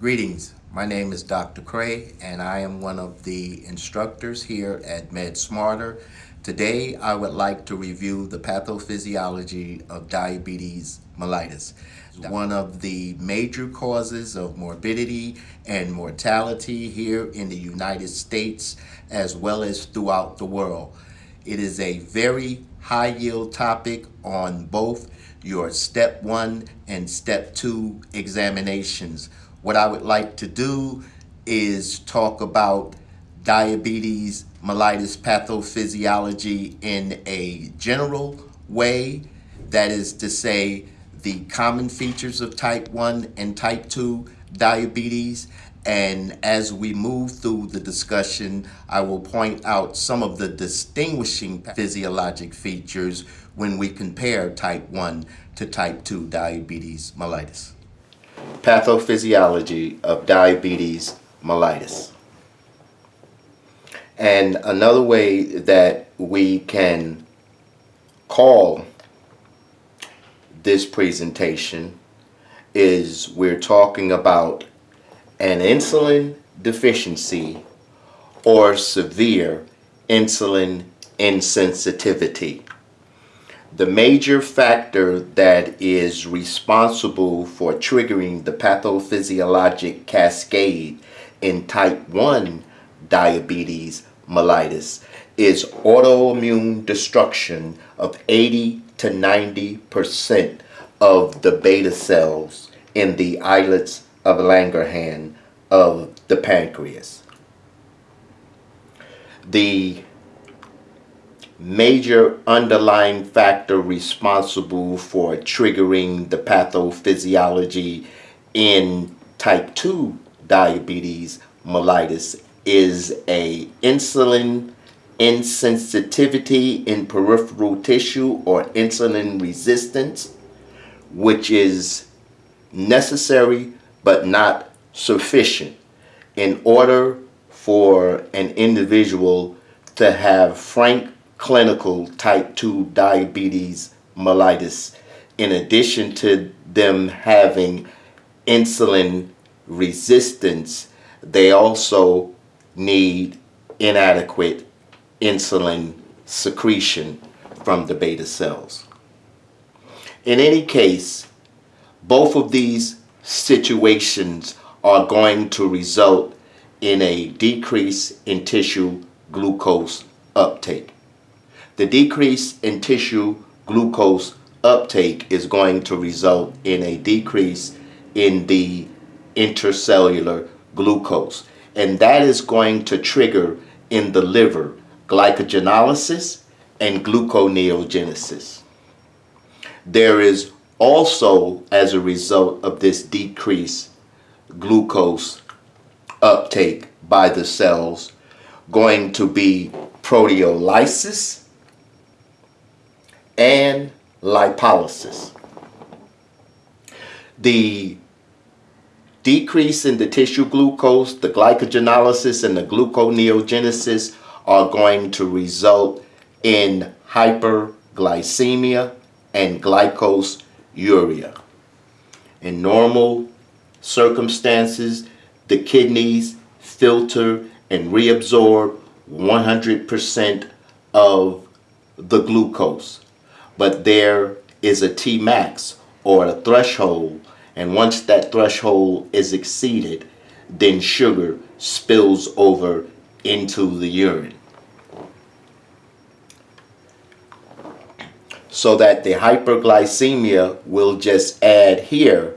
Greetings. My name is Dr. Cray, and I am one of the instructors here at MedSmarter. Today, I would like to review the pathophysiology of diabetes mellitus, one of the major causes of morbidity and mortality here in the United States as well as throughout the world. It is a very high yield topic on both your step one and step two examinations. What I would like to do is talk about diabetes mellitus pathophysiology in a general way. That is to say, the common features of type 1 and type 2 diabetes. And as we move through the discussion, I will point out some of the distinguishing physiologic features when we compare type 1 to type 2 diabetes mellitus. Pathophysiology of diabetes mellitus. And another way that we can call this presentation is we're talking about an insulin deficiency or severe insulin insensitivity. The major factor that is responsible for triggering the pathophysiologic cascade in type 1 diabetes mellitus is autoimmune destruction of 80 to 90 percent of the beta cells in the islets of Langerhans of the pancreas. The major underlying factor responsible for triggering the pathophysiology in type 2 diabetes mellitus is a insulin insensitivity in peripheral tissue or insulin resistance, which is necessary but not sufficient in order for an individual to have frank clinical type 2 diabetes mellitus in addition to them having insulin resistance they also need inadequate insulin secretion from the beta cells. In any case, both of these situations are going to result in a decrease in tissue glucose uptake. The decrease in tissue glucose uptake is going to result in a decrease in the intercellular glucose and that is going to trigger in the liver glycogenolysis and gluconeogenesis. There is also, as a result of this decreased glucose uptake by the cells, going to be proteolysis and lipolysis. The decrease in the tissue glucose, the glycogenolysis, and the gluconeogenesis are going to result in hyperglycemia and glycosuria. In normal circumstances, the kidneys filter and reabsorb 100% of the glucose. But there is a Tmax or a threshold and once that threshold is exceeded, then sugar spills over into the urine. So that the hyperglycemia will just add here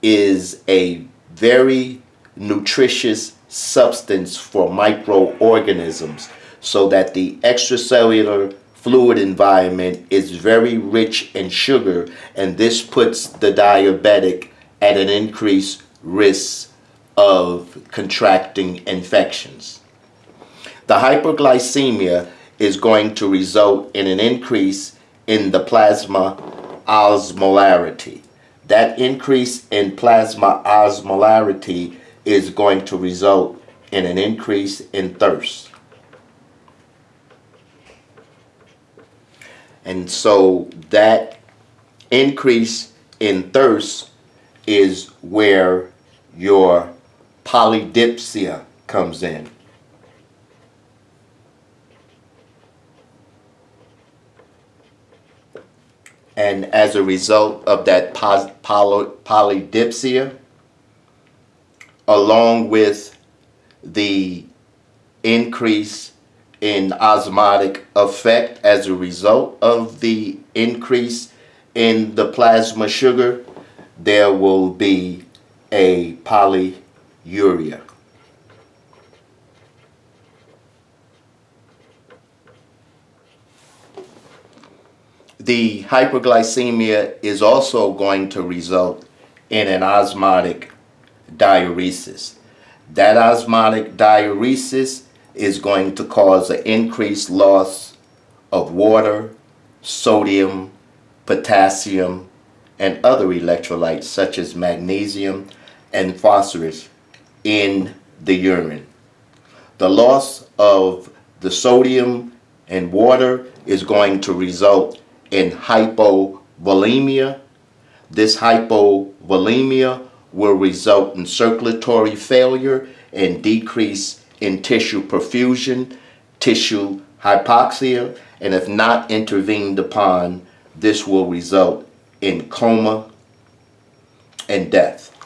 is a very nutritious substance for microorganisms so that the extracellular fluid environment is very rich in sugar and this puts the diabetic at an increased risk of contracting infections. The hyperglycemia is going to result in an increase in the plasma osmolarity. That increase in plasma osmolarity is going to result in an increase in thirst. And so that increase in thirst is where your polydipsia comes in. And as a result of that poly- polydipsia, along with the increase in osmotic effect as a result of the increase in the plasma sugar, there will be a polyuria. The hyperglycemia is also going to result in an osmotic diuresis. That osmotic diuresis is going to cause an increased loss of water, sodium, potassium, and other electrolytes such as magnesium and phosphorus in the urine. The loss of the sodium and water is going to result in hypovolemia. This hypovolemia will result in circulatory failure and decrease in tissue perfusion, tissue hypoxia, and if not intervened upon, this will result in coma and death.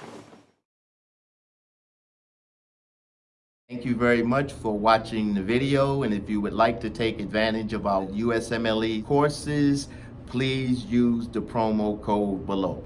Thank you very much for watching the video and if you would like to take advantage of our USMLE courses, please use the promo code below.